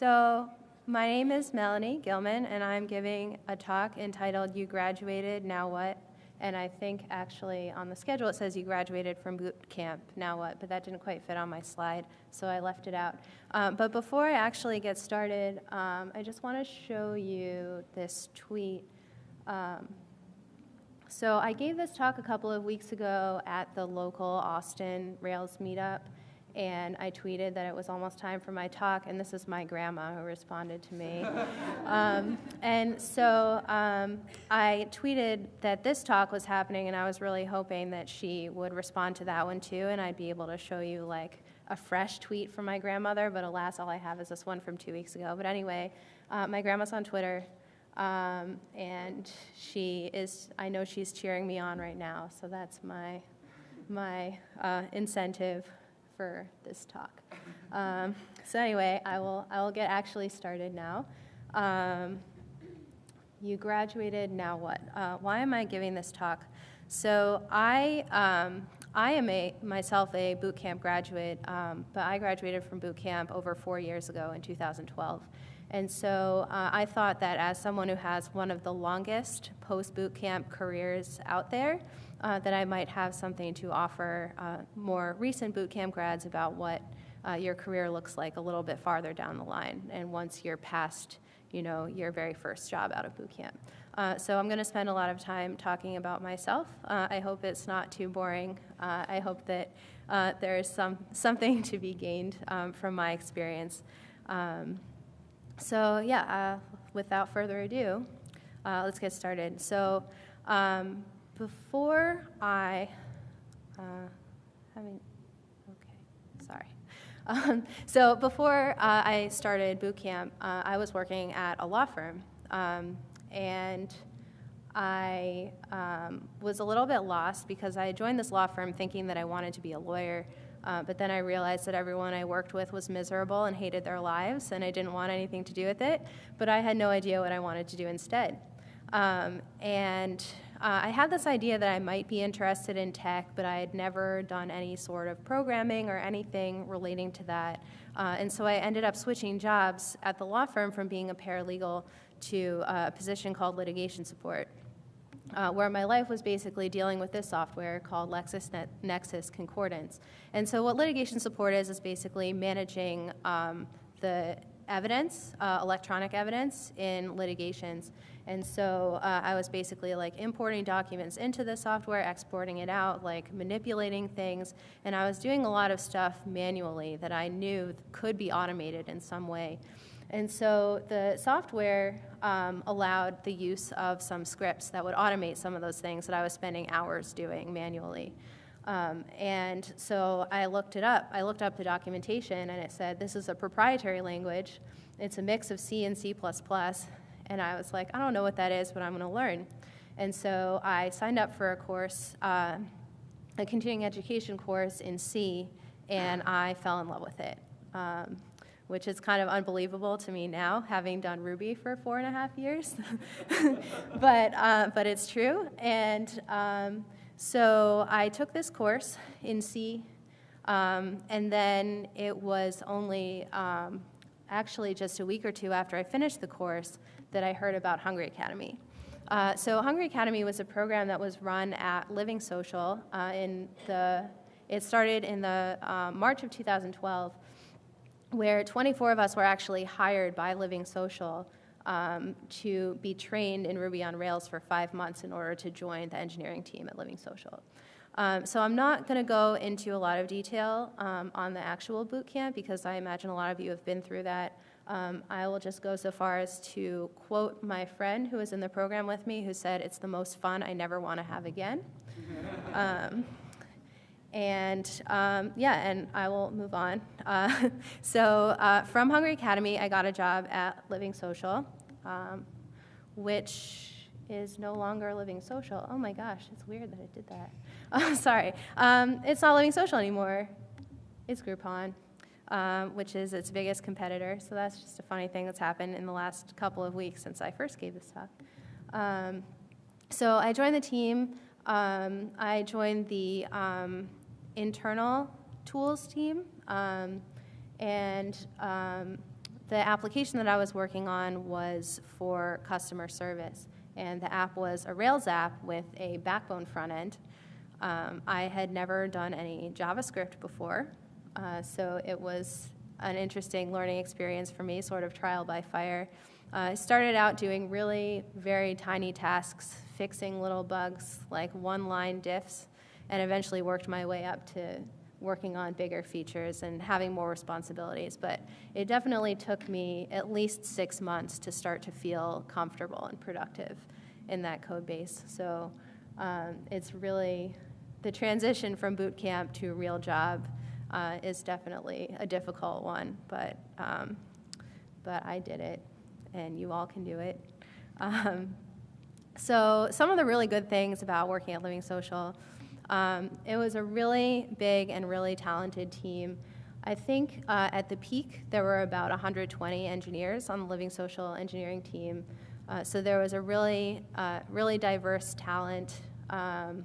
So, my name is Melanie Gilman, and I'm giving a talk entitled You Graduated, Now What? And I think actually on the schedule it says you graduated from boot camp, now what? But that didn't quite fit on my slide, so I left it out. Um, but before I actually get started, um, I just want to show you this tweet. Um, so I gave this talk a couple of weeks ago at the local Austin Rails meetup and I tweeted that it was almost time for my talk, and this is my grandma who responded to me. um, and so um, I tweeted that this talk was happening, and I was really hoping that she would respond to that one too, and I'd be able to show you like a fresh tweet from my grandmother, but alas, all I have is this one from two weeks ago. But anyway, uh, my grandma's on Twitter. Um, and she is, I know she's cheering me on right now, so that's my, my uh, incentive for this talk. Um, so anyway, I will, I will get actually started now. Um, you graduated, now what? Uh, why am I giving this talk? So I, um, I am a, myself a boot camp graduate, um, but I graduated from boot camp over four years ago in 2012. And so uh, I thought that as someone who has one of the longest post boot camp careers out there, uh, that I might have something to offer uh, more recent boot camp grads about what uh, your career looks like a little bit farther down the line and once you're past you know, your very first job out of boot camp. Uh, so I'm going to spend a lot of time talking about myself. Uh, I hope it's not too boring. I hope that there is some, something to be gained um, from my experience. Um, so yeah, without further ado, let's get started. So um, before I, uh, having, okay, sorry. Um, so before uh, I started boot camp, uh, I was working at a law firm, um, and I um, was a little bit lost because I joined this law firm thinking that I wanted to be a lawyer. Uh, but then I realized that everyone I worked with was miserable and hated their lives, and I didn't want anything to do with it. But I had no idea what I wanted to do instead. Um, and uh, I had this idea that I might be interested in tech, but I had never done any sort of programming or anything relating to that. Uh, and so I ended up switching jobs at the law firm from being a paralegal to uh, a position called litigation support. Uh, where my life was basically dealing with this software called LexisNexis Concordance. And so, what litigation support is, is basically managing um, the evidence, uh, electronic evidence, in litigations. And so uh, I was basically like importing documents into the software, exporting it out, like manipulating things, and I was doing a lot of stuff manually that I knew could be automated in some way. And so the software um, allowed the use of some scripts that would automate some of those things that I was spending hours doing manually. Um, and so I looked it up. I looked up the documentation, and it said this is a proprietary language. It's a mix of C and C++, and I was like, I don't know what that is, but I'm going to learn. And so I signed up for a course, uh, a continuing education course in C, and I fell in love with it, um, which is kind of unbelievable to me now, having done Ruby for four and a half years. but, uh, but it's true. And um, so I took this course in C, um, and then it was only um, actually just a week or two after I finished the course that I heard about Hungry Academy. Uh, so Hungry Academy was a program that was run at Living Social uh, in the, it started in the uh, March of 2012, where 24 of us were actually hired by Living Social um, to be trained in Ruby on Rails for five months in order to join the engineering team at Living Social. Um, so I'm not going to go into a lot of detail um, on the actual boot camp because I imagine a lot of you have been through that. Um, I will just go so far as to quote my friend who was in the program with me who said, It's the most fun I never want to have again. And um, yeah, and I will move on. Uh, so uh, from Hungry Academy, I got a job at Living Social, um, which is no longer Living Social. Oh my gosh, it's weird that I did that. Oh, sorry. Um, it's not Living Social anymore. It's Groupon um, which is its biggest competitor. So that's just a funny thing that's happened in the last couple of weeks since I first gave this talk. Um, so I joined the team. Um, I joined the internal tools team. Um, and um, the application that I was working on was for customer service. And the app was a Rails app with a backbone front end. Um, I had never done any JavaScript before, uh, so it was an interesting learning experience for me, sort of trial by fire. Uh, I started out doing really very tiny tasks, fixing little bugs like one line diffs, and eventually worked my way up to working on bigger features and having more responsibilities. But it definitely took me at least six months to start to feel comfortable and productive in that code base. So um, it's really the transition from boot camp to a real job uh, is definitely a difficult one, but um, but I did it, and you all can do it. Um, so some of the really good things about working at Living Social, um, it was a really big and really talented team. I think uh, at the peak there were about 120 engineers on the Living Social engineering team. Uh, so there was a really, uh, really diverse talent. Um,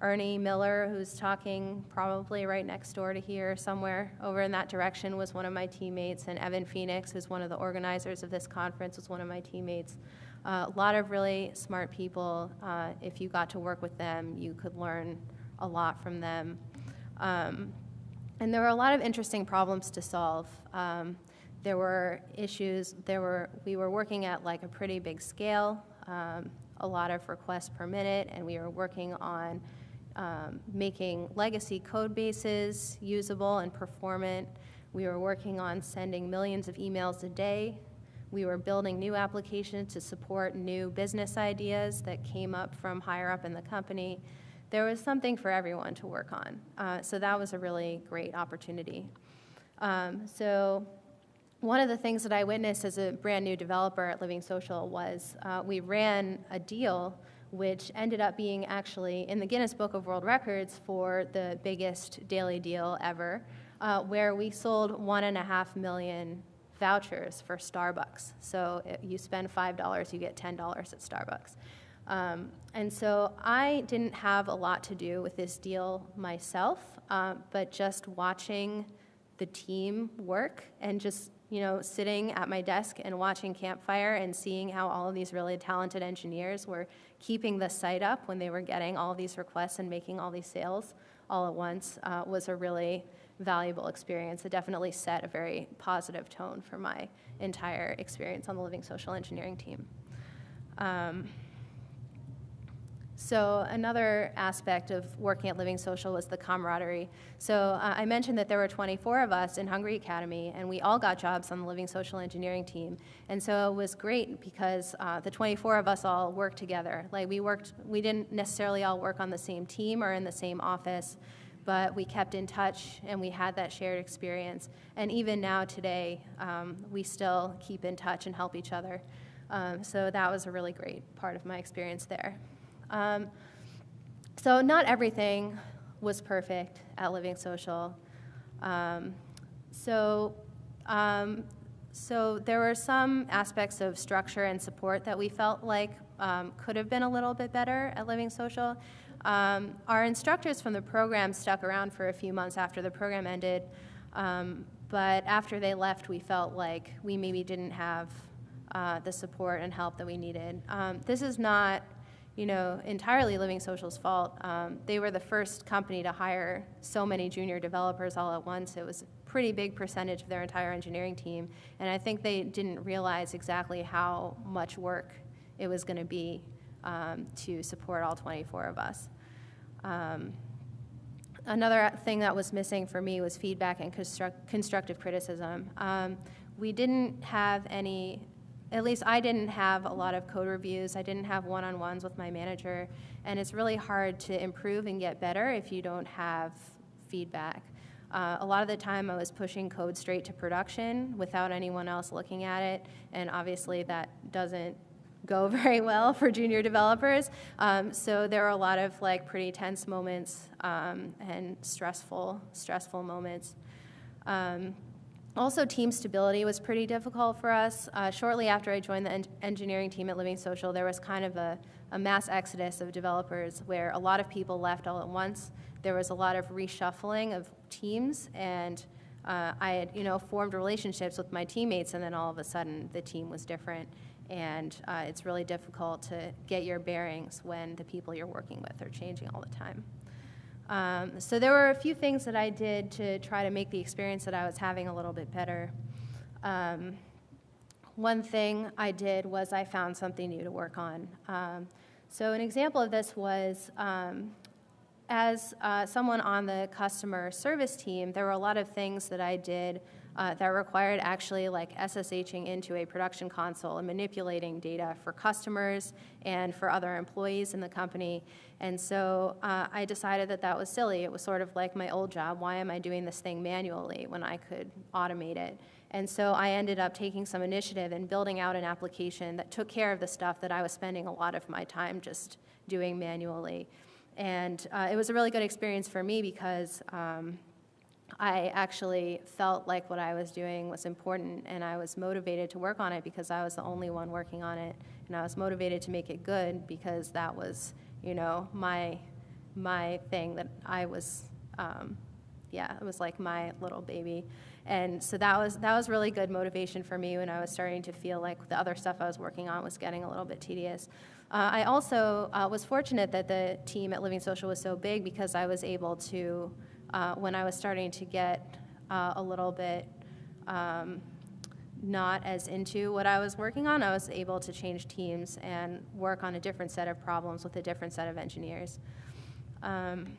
Ernie Miller, who's talking probably right next door to here, somewhere over in that direction, was one of my teammates, and Evan Phoenix, who's one of the organizers of this conference, was one of my teammates. A lot of really smart people. Uh, if you got to work with them, you could learn a lot from them. Um, and there were a lot of interesting problems to solve. Um, there were issues. There were we were working at like a pretty big scale, um, a lot of requests per minute, and we were working on um, making legacy code bases usable and performant. We were working on sending millions of emails a day. We were building new applications to support new business ideas that came up from higher up in the company. There was something for everyone to work on. Uh, so that was a really great opportunity. Um, so one of the things that I witnessed as a brand new developer at Living Social was uh, we ran a deal which ended up being actually in the Guinness Book of World Records for the biggest daily deal ever, uh, where we sold one and a half million vouchers for Starbucks. So you spend $5, you get $10 at Starbucks. Um, and so I didn't have a lot to do with this deal myself, uh, but just watching the team work and just you know, sitting at my desk and watching Campfire and seeing how all of these really talented engineers were keeping the site up when they were getting all these requests and making all these sales all at once uh, was a really valuable experience. It definitely set a very positive tone for my entire experience on the Living Social Engineering team. Um, so another aspect of working at Living Social was the camaraderie. So uh, I mentioned that there were 24 of us in Hungry Academy, and we all got jobs on the Living Social Engineering team. And so it was great because uh, the 24 of us all worked together. Like we worked, we didn't necessarily all work on the same team or in the same office, but we kept in touch and we had that shared experience. And even now today, um, we still keep in touch and help each other. Um, so that was a really great part of my experience there. Um, so not everything was perfect at Living Social. Um, so, um, so there were some aspects of structure and support that we felt like um, could have been a little bit better at Living Social. Um, our instructors from the program stuck around for a few months after the program ended, um, but after they left, we felt like we maybe didn't have uh, the support and help that we needed. this is not you know, entirely Living Social's fault. Um, they were the first company to hire so many junior developers all at once. It was a pretty big percentage of their entire engineering team, and I think they didn't realize exactly how much work it was going to be um, to support all 24 of us. Um, another thing that was missing for me was feedback and construct constructive criticism. Um, we didn't have any at least I didn't have a lot of code reviews. I didn't have one on ones with my manager. And it's really hard to improve and get better if you don't have feedback. Uh, a lot of the time, I was pushing code straight to production without anyone else looking at it. And obviously, that doesn't go very well for junior developers. Um, so there are a lot of like pretty tense moments um, and stressful, stressful moments. Um, also, team stability was pretty difficult for us. Uh, shortly after I joined the en engineering team at Living Social, there was kind of a, a, mass exodus of developers where a lot of people left all at once. There was a lot of reshuffling of teams, and uh, I had, you know, formed relationships with my teammates, and then all of a sudden the team was different. And uh, it's really difficult to get your bearings when the people you're working with are changing all the time. Um, so there were a few things that I did to try to make the experience that I was having a little bit better. Um, one thing I did was I found something new to work on. Um, so an example of this was um, as uh, someone on the customer service team, there were a lot of things that I did uh, that required actually like SSHing into a production console and manipulating data for customers and for other employees in the company. And so uh, I decided that that was silly. It was sort of like my old job. Why am I doing this thing manually when I could automate it? And so I ended up taking some initiative and building out an application that took care of the stuff that I was spending a lot of my time just doing manually. And uh, it was a really good experience for me because um, I actually felt like what I was doing was important and I was motivated to work on it because I was the only one working on it. And I was motivated to make it good because that was, you know, my, my thing that I was, um, yeah, it was like my little baby. And so that was, that was really good motivation for me when I was starting to feel like the other stuff I was working on was getting a little bit tedious. Uh, I also uh, was fortunate that the team at Living Social was so big because I was able to, uh, when I was starting to get uh, a little bit um, not as into what I was working on, I was able to change teams and work on a different set of problems with a different set of engineers. Um,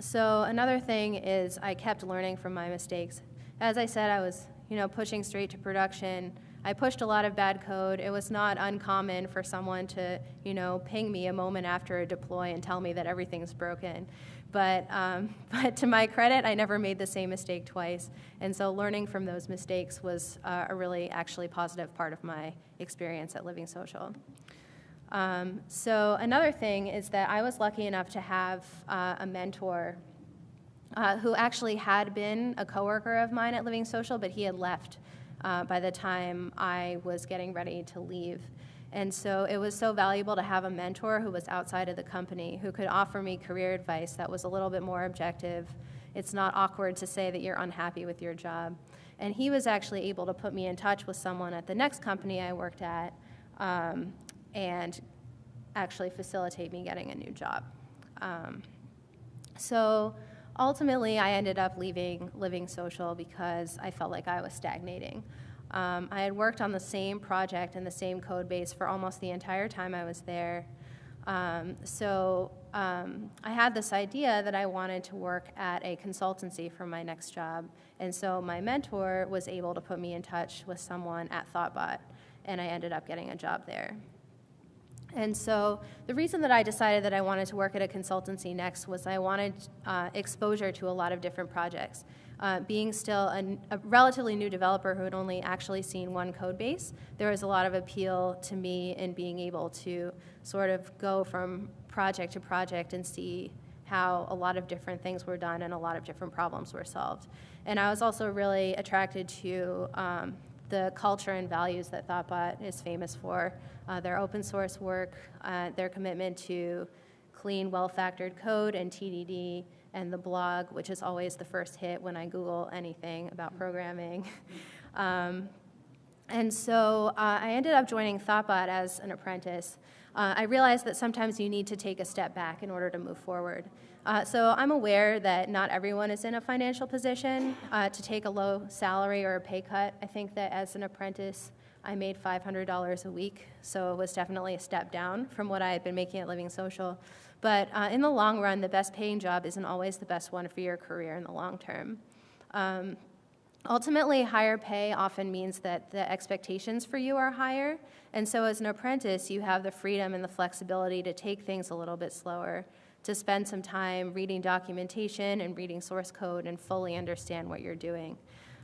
so another thing is I kept learning from my mistakes. As I said, I was you know pushing straight to production. I pushed a lot of bad code. It was not uncommon for someone to, you know, ping me a moment after a deploy and tell me that everything's broken. But, um, but to my credit, I never made the same mistake twice. And so learning from those mistakes was uh, a really actually positive part of my experience at Living Social. Um, so another thing is that I was lucky enough to have uh, a mentor uh, who actually had been a coworker of mine at Living Social, but he had left uh, by the time I was getting ready to leave. And so it was so valuable to have a mentor who was outside of the company, who could offer me career advice that was a little bit more objective. It's not awkward to say that you're unhappy with your job. And he was actually able to put me in touch with someone at the next company I worked at um, and actually facilitate me getting a new job. Um, so ultimately, I ended up leaving Living Social because I felt like I was stagnating. Um, I had worked on the same project and the same code base for almost the entire time I was there. Um, so um, I had this idea that I wanted to work at a consultancy for my next job. And so my mentor was able to put me in touch with someone at Thoughtbot, and I ended up getting a job there. And so the reason that I decided that I wanted to work at a consultancy next was I wanted uh, exposure to a lot of different projects. Uh, being still a, a, relatively new developer who had only actually seen one code base, there was a lot of appeal to me in being able to sort of go from project to project and see how a lot of different things were done and a lot of different problems were solved. And I was also really attracted to um, the culture and values that Thoughtbot is famous for uh, their open source work, uh, their commitment to clean, well factored code and TDD, and the blog, which is always the first hit when I Google anything about programming. um, and so uh, I ended up joining Thoughtbot as an apprentice. Uh, I realized that sometimes you need to take a step back in order to move forward. Uh, so I'm aware that not everyone is in a financial position uh, to take a low salary or a pay cut. I think that as an apprentice, I made $500 a week, so it was definitely a step down from what I had been making at Living Social. But uh, in the long run, the best paying job isn't always the best one for your career in the long term. Um, ultimately, higher pay often means that the expectations for you are higher, and so as an apprentice, you have the freedom and the flexibility to take things a little bit slower to spend some time reading documentation and reading source code and fully understand what you're doing.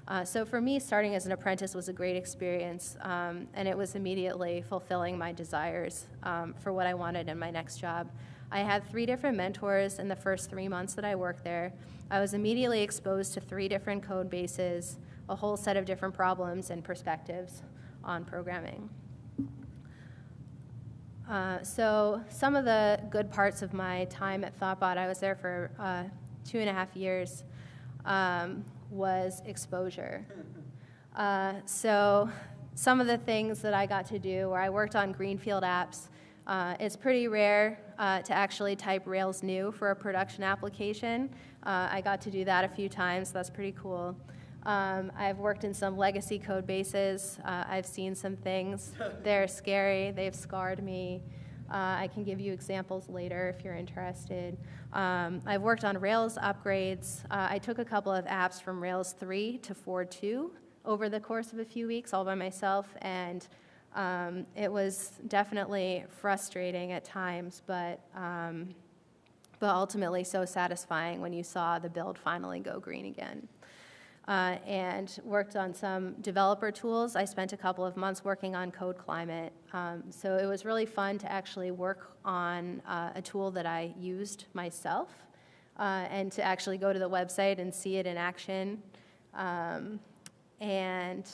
Uh, so for me, starting as an apprentice was a great experience, um, and it was immediately fulfilling my desires um, for what I wanted in my next job. I had three different mentors in the first three months that I worked there. I was immediately exposed to three different code bases, a whole set of different problems and perspectives on programming. Uh, so some of the good parts of my time at Thoughtbot, I was there for uh, two and a half years. Um, was exposure. Uh, so some of the things that I got to do, where I worked on Greenfield apps, uh, it's pretty rare uh, to actually type Rails new for a production application. Uh, I got to do that a few times, so that's pretty cool. Um, I've worked in some legacy code bases. Uh, I've seen some things. They're scary, they've scarred me. Uh, I can give you examples later if you're interested. Um, I've worked on Rails upgrades. Uh, I took a couple of apps from Rails 3 to 4.2 over the course of a few weeks all by myself, and um, it was definitely frustrating at times, but, um, but ultimately so satisfying when you saw the build finally go green again uh, and worked on some developer tools. I spent a couple of months working on Code Climate. Um, so it was really fun to actually work on uh, a tool that I used myself uh, and to actually go to the website and see it in action. Um, and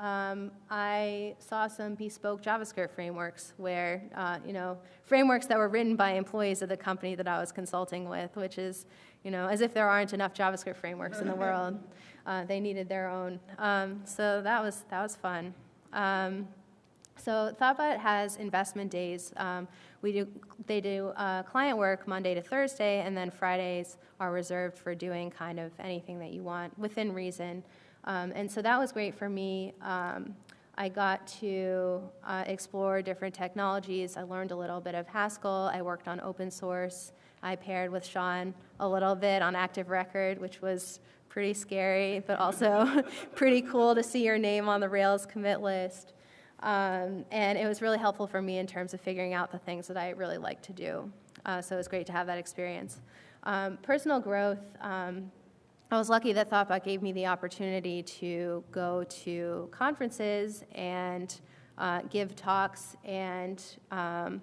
um, I saw some bespoke JavaScript frameworks where, uh, you know, frameworks that were written by employees of the company that I was consulting with, which is, you know, as if there aren't enough JavaScript frameworks in the world. Uh, they needed their own. Um, so that was, that was fun. Um, so Thoughtbot has investment days. Um, we do, they do uh, client work Monday to Thursday, and then Fridays are reserved for doing kind of anything that you want within reason. Um, and so that was great for me. Um, I got to uh, explore different technologies. I learned a little bit of Haskell. I worked on open source. I paired with Sean a little bit on Active Record, which was pretty scary, but also pretty cool to see your name on the Rails commit list. Um, and it was really helpful for me in terms of figuring out the things that I really like to do. Uh, so it was great to have that experience. Um, personal growth, um, I was lucky that Thoughtbot gave me the opportunity to go to conferences and uh, give talks and um,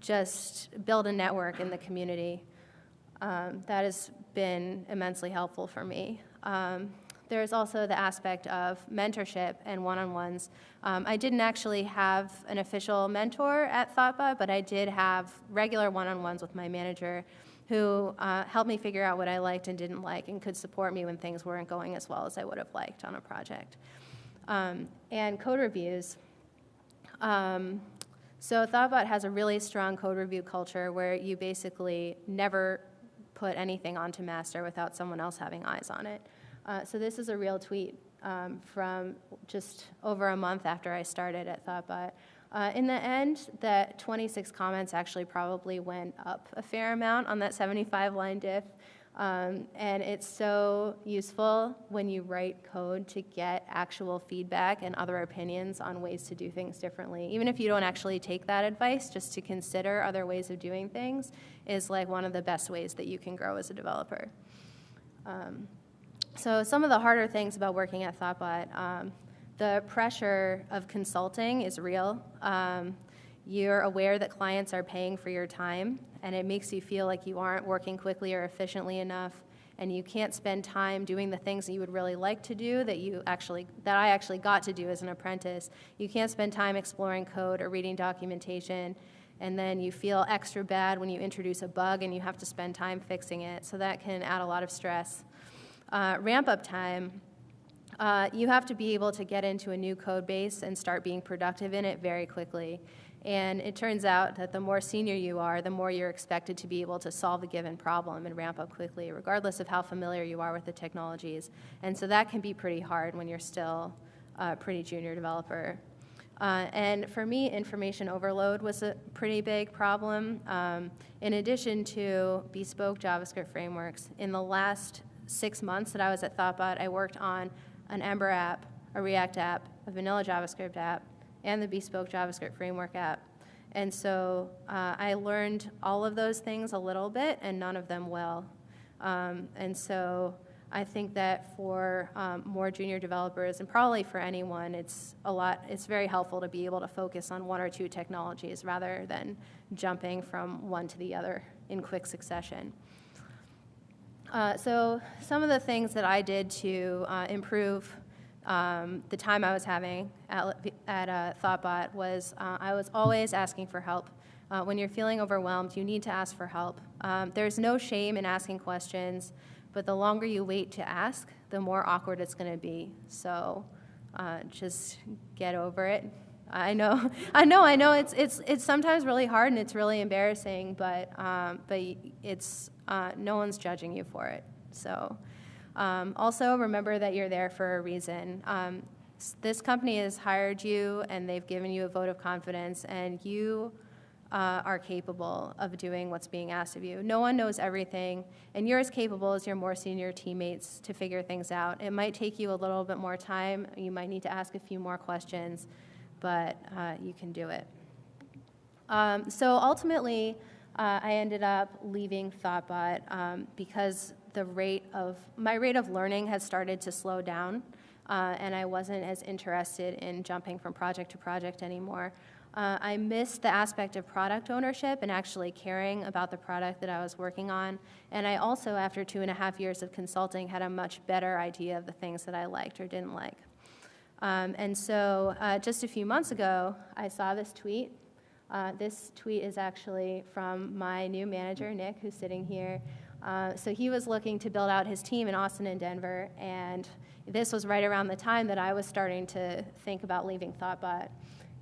just build a network in the community. Um, that has been immensely helpful for me. Um, there's also the aspect of mentorship and one-on-ones. Um, I didn't actually have an official mentor at Thoughtbot, but I did have regular one-on-ones with my manager who uh, helped me figure out what I liked and didn't like and could support me when things weren't going as well as I would have liked on a project. Um, and code reviews. Um, so Thoughtbot has a really strong code review culture where you basically never put anything onto master without someone else having eyes on it. Uh, so this is a real tweet um, from just over a month after I started at Thoughtbot. Uh, in the end, that 26 comments actually probably went up a fair amount on that 75 line diff. Um, and it's so useful when you write code to get actual feedback and other opinions on ways to do things differently. Even if you don't actually take that advice, just to consider other ways of doing things is like one of the best ways that you can grow as a developer. Um, so some of the harder things about working at Thoughtbot, um, the pressure of consulting is real. Um, you're aware that clients are paying for your time, and it makes you feel like you aren't working quickly or efficiently enough, and you can't spend time doing the things that you would really like to do that you actually that I actually got to do as an apprentice. You can't spend time exploring code or reading documentation, and then you feel extra bad when you introduce a bug and you have to spend time fixing it. So that can add a lot of stress. Uh, ramp up time. Uh, you have to be able to get into a new code base and start being productive in it very quickly. And it turns out that the more senior you are, the more you're expected to be able to solve a given problem and ramp up quickly, regardless of how familiar you are with the technologies. And so that can be pretty hard when you're still a pretty junior developer. Uh, and for me, information overload was a pretty big problem. Um, in addition to bespoke JavaScript frameworks, in the last six months that I was at Thoughtbot, I worked on an Ember app, a React app, a vanilla JavaScript app, and the bespoke JavaScript framework app. And so uh, I learned all of those things a little bit and none of them well. Um, and so I think that for um, more junior developers and probably for anyone, it's a lot, it's very helpful to be able to focus on one or two technologies rather than jumping from one to the other in quick succession. Uh, so some of the things that I did to uh, improve um, the time I was having at, at uh, Thoughtbot was uh, I was always asking for help. Uh, when you're feeling overwhelmed, you need to ask for help. Um, there's no shame in asking questions, but the longer you wait to ask, the more awkward it's going to be. So just get over it. I know, I know, I know. It's it's it's sometimes really hard and it's really embarrassing, but um, but it's uh, no one's judging you for it. So um, also remember that you're there for a reason. Um, this company has hired you and they've given you a vote of confidence, and you uh, are capable of doing what's being asked of you. No one knows everything, and you're as capable as your more senior teammates to figure things out. It might take you a little bit more time. You might need to ask a few more questions, but uh, you can do it. Um, so ultimately, uh, I ended up leaving Thoughtbot um, because the rate of my rate of learning had started to slow down, uh, and I wasn't as interested in jumping from project to project anymore. Uh, I missed the aspect of product ownership and actually caring about the product that I was working on. And I also, after two and a half years of consulting, had a much better idea of the things that I liked or didn't like. Um, and so uh, just a few months ago, I saw this tweet. Uh, this tweet is actually from my new manager, Nick, who's sitting here. Uh, so he was looking to build out his team in Austin and Denver, and this was right around the time that I was starting to think about leaving Thoughtbot.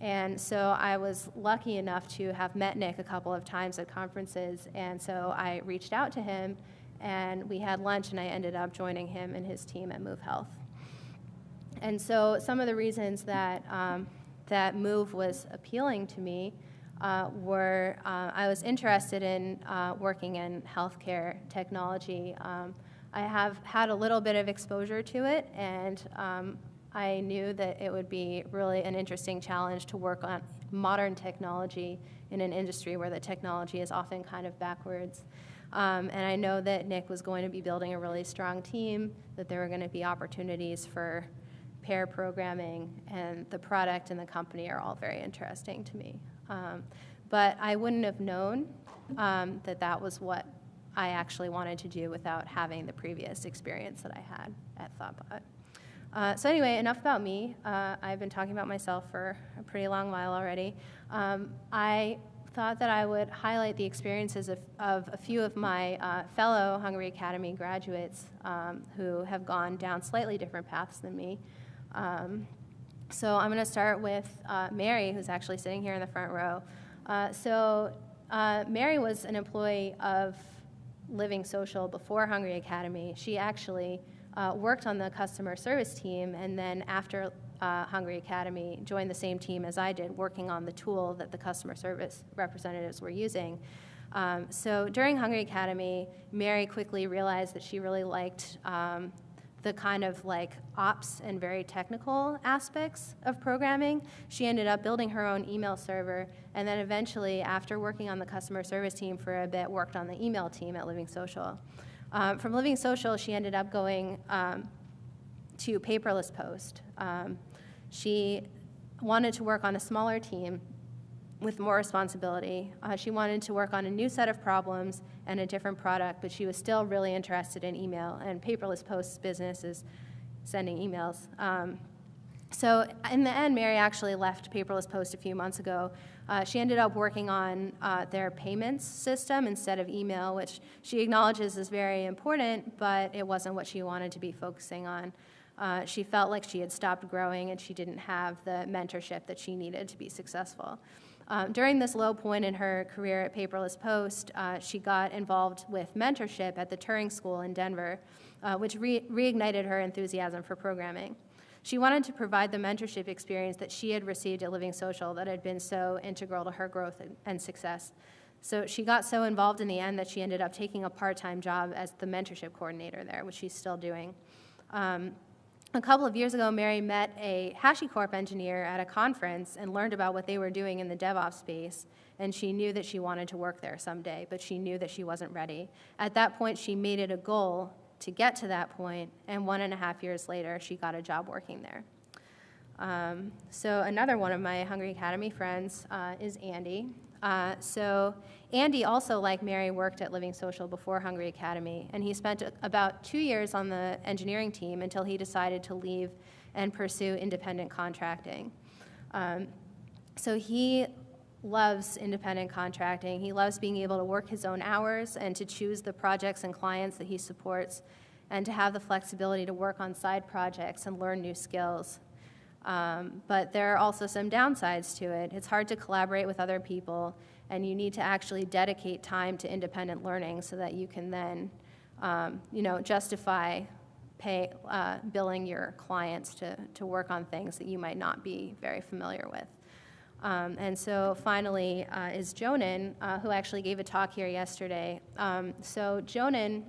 And so I was lucky enough to have met Nick a couple of times at conferences. And so I reached out to him and we had lunch, and I ended up joining him and his team at Move Health. And so some of the reasons that, um, that Move was appealing to me uh, were uh, I was interested in uh, working in healthcare technology. Um, I have had a little bit of exposure to it, and um, I knew that it would be really an interesting challenge to work on modern technology in an industry where the technology is often kind of backwards. Um, and I know that Nick was going to be building a really strong team, that there were going to be opportunities for pair programming, and the product and the company are all very interesting to me. Um, but I wouldn't have known um, that that was what I actually wanted to do without having the previous experience that I had at Thoughtbot. Uh, so anyway, enough about me. Uh, I've been talking about myself for a pretty long while already. Um, I thought that I would highlight the experiences of, of a few of my uh, fellow Hungry Academy graduates um, who have gone down slightly different paths than me. Um, so I'm going to start with uh, Mary, who's actually sitting here in the front row. Uh, so uh, Mary was an employee of Living Social before Hungry Academy. She actually uh, worked on the customer service team, and then after uh, Hungry Academy, joined the same team as I did, working on the tool that the customer service representatives were using. Um, so during Hungry Academy, Mary quickly realized that she really liked um, the kind of like ops and very technical aspects of programming. She ended up building her own email server, and then eventually, after working on the customer service team for a bit, worked on the email team at Living Social. Um, from Living Social, she ended up going um, to Paperless Post. Um, she wanted to work on a smaller team with more responsibility. Uh, she wanted to work on a new set of problems and a different product, but she was still really interested in email, and Paperless Post's business is sending emails. Um, so in the end, Mary actually left Paperless Post a few months ago uh, she ended up working on uh, their payments system instead of email, which she acknowledges is very important, but it wasn't what she wanted to be focusing on. Uh, she felt like she had stopped growing and she didn't have the mentorship that she needed to be successful. Um, during this low point in her career at Paperless Post, uh, she got involved with mentorship at the Turing School in Denver, uh, which re- reignited her enthusiasm for programming. She wanted to provide the mentorship experience that she had received at Living Social that had been so integral to her growth and success. So she got so involved in the end that she ended up taking a part time job as the mentorship coordinator there, which she's still doing. Um, a couple of years ago, Mary met a HashiCorp engineer at a conference and learned about what they were doing in the DevOps space. And she knew that she wanted to work there someday, but she knew that she wasn't ready. At that point, she made it a goal to get to that point, and one and a half years later, she got a job working there. Um, so another one of my Hungry Academy friends uh, is Andy. Uh, so Andy also, like Mary, worked at Living Social before Hungry Academy, and he spent about two years on the engineering team until he decided to leave and pursue independent contracting. Um, so he loves independent contracting. He loves being able to work his own hours and to choose the projects and clients that he supports. and to have the flexibility to work on side projects and learn new skills. Um, but there are also some downsides to it. It's hard to collaborate with other people, and you need to actually dedicate time to independent learning so that you can then, um, you know, justify pay, uh, billing your clients to, to work on things that you might not be very familiar with. Um, and so finally uh, is Jonan, uh, who actually gave a talk here yesterday. Um, so Jonan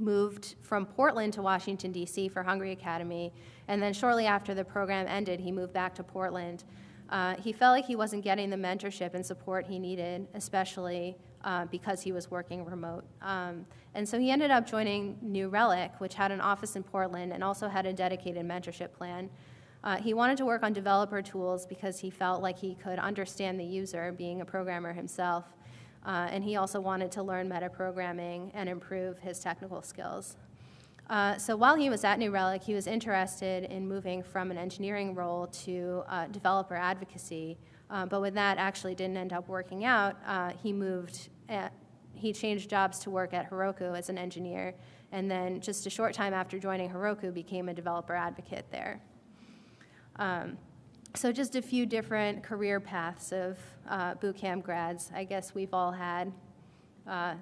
moved from Portland to Washington, D.C. for Hungry Academy, and then shortly after the program ended, he moved back to Portland. Uh, he felt like he wasn't getting the mentorship and support he needed, especially uh, because he was working remote. Um, and so he ended up joining New Relic, which had an office in Portland and also had a dedicated mentorship plan. Uh, he wanted to work on developer tools because he felt like he could understand the user, being a programmer himself. Uh, and he also wanted to learn metaprogramming and improve his technical skills. Uh, so while he was at New Relic, he was interested in moving from an engineering role to uh, developer advocacy. Uh, but when that actually didn't end up working out, uh, he moved, at, he changed jobs to work at Heroku as an engineer. And then just a short time after joining Heroku, became a developer advocate there. Um, so just a few different career paths of uh, boot camp grads. I guess we've all had uh,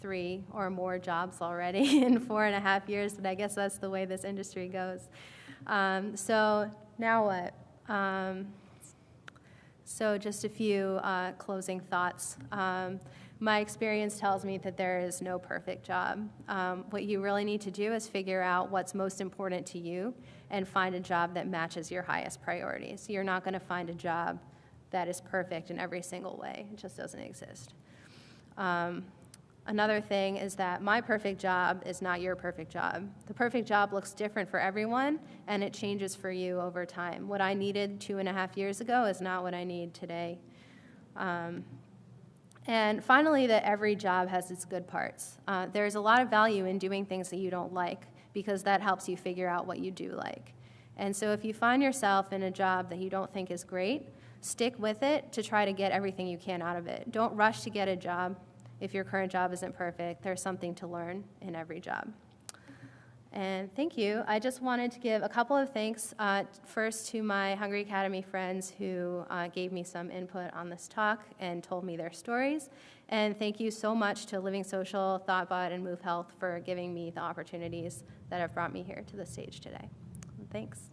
three or more jobs already in four and a half years, but I guess that's the way this industry goes. Um, so now what? Um, so just a few uh, closing thoughts. Um, my experience tells me that there is no perfect job. Um, what you really need to do is figure out what's most important to you and find a job that matches your highest priorities. You're not going to find a job that is perfect in every single way. It just doesn't exist. Um, another thing is that my perfect job is not your perfect job. The perfect job looks different for everyone, and it changes for you over time. What I needed two and a half years ago is not what I need today. Um, and finally, that every job has its good parts. Uh, there's a lot of value in doing things that you don't like because that helps you figure out what you do like. And so if you find yourself in a job that you don't think is great, stick with it to try to get everything you can out of it. Don't rush to get a job if your current job isn't perfect. There's something to learn in every job. And thank you. I just wanted to give a couple of thanks, uh, first to my Hungry Academy friends who uh, gave me some input on this talk and told me their stories. And thank you so much to Living Social, ThoughtBot, and Move Health for giving me the opportunities that have brought me here to the stage today. Thanks.